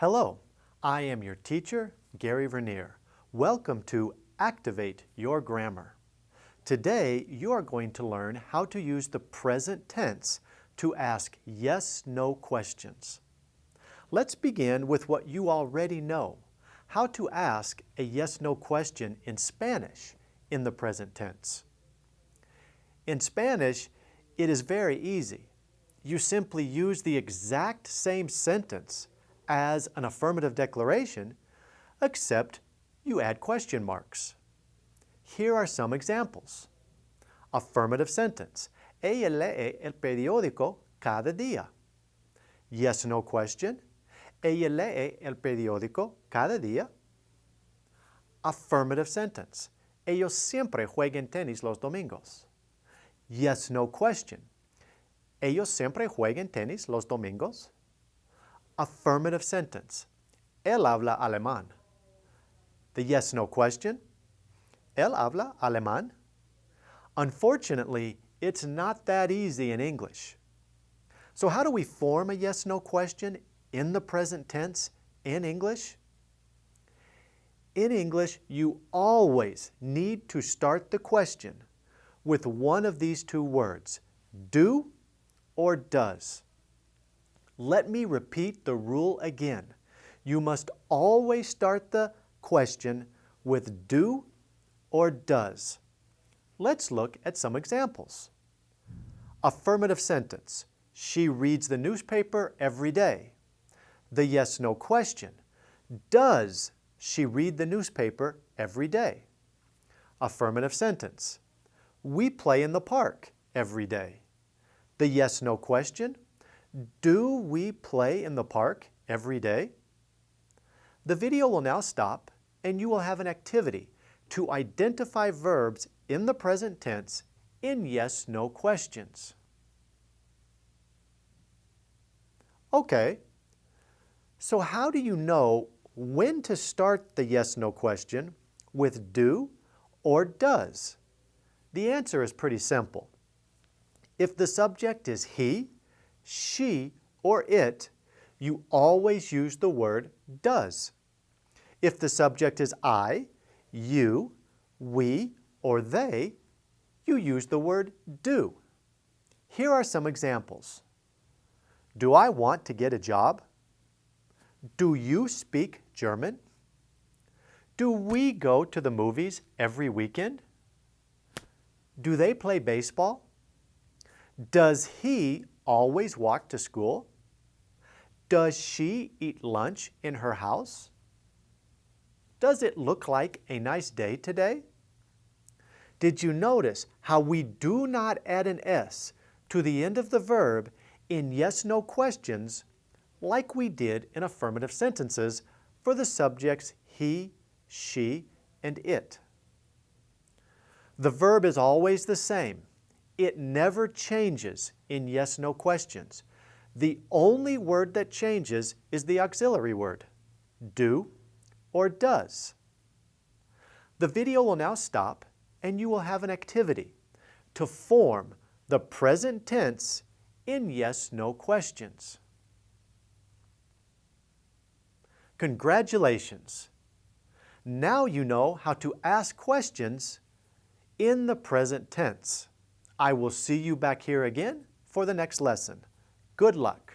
Hello, I am your teacher, Gary Vernier. Welcome to Activate Your Grammar. Today, you are going to learn how to use the present tense to ask yes-no questions. Let's begin with what you already know, how to ask a yes-no question in Spanish in the present tense. In Spanish, it is very easy. You simply use the exact same sentence as an affirmative declaration, except you add question marks. Here are some examples. Affirmative sentence. Ella lee el periódico cada día. Yes, no question. Ella lee el periódico cada día. Affirmative sentence. Ellos siempre juegan tenis los domingos. Yes, no question. Ellos siempre juegan tenis los domingos affirmative sentence. Él habla alemán. The yes-no question. Él habla alemán. Unfortunately, it's not that easy in English. So how do we form a yes-no question in the present tense in English? In English, you always need to start the question with one of these two words, do or does. Let me repeat the rule again. You must always start the question with do or does. Let's look at some examples. Affirmative sentence. She reads the newspaper every day. The yes-no question. Does she read the newspaper every day? Affirmative sentence. We play in the park every day. The yes-no question. Do we play in the park every day? The video will now stop and you will have an activity to identify verbs in the present tense in yes-no questions. Okay, so how do you know when to start the yes-no question with do or does? The answer is pretty simple. If the subject is he, she, or it, you always use the word does. If the subject is I, you, we, or they, you use the word do. Here are some examples. Do I want to get a job? Do you speak German? Do we go to the movies every weekend? Do they play baseball? Does he always walk to school? Does she eat lunch in her house? Does it look like a nice day today? Did you notice how we do not add an S to the end of the verb in yes-no questions like we did in affirmative sentences for the subjects he, she, and it? The verb is always the same. It never changes in yes-no questions. The only word that changes is the auxiliary word, do or does. The video will now stop and you will have an activity to form the present tense in yes-no questions. Congratulations! Now you know how to ask questions in the present tense. I will see you back here again for the next lesson. Good luck.